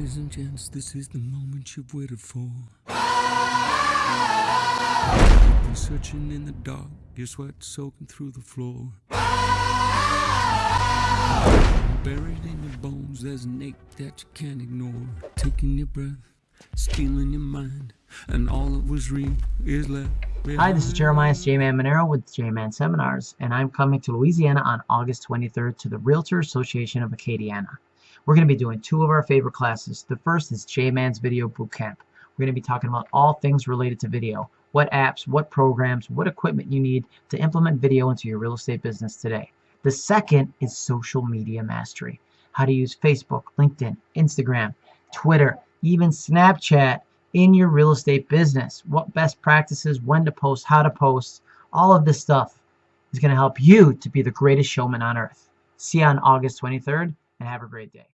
Ladies and gents, this is the moment you've waited for. You've been searching in the dark, your sweat soaking through the floor. Buried in your bones, there's an ache that you can't ignore. Taking your breath, stealing your mind, and all that was real is left. Hi, this is Jeremiah J-Man Monero with J-Man Seminars, and I'm coming to Louisiana on August 23rd to the Realtor Association of Acadiana. We're going to be doing two of our favorite classes. The first is J-Man's Video Bootcamp. We're going to be talking about all things related to video. What apps, what programs, what equipment you need to implement video into your real estate business today. The second is Social Media Mastery. How to use Facebook, LinkedIn, Instagram, Twitter, even Snapchat in your real estate business. What best practices, when to post, how to post, all of this stuff is going to help you to be the greatest showman on earth. See you on August 23rd and have a great day.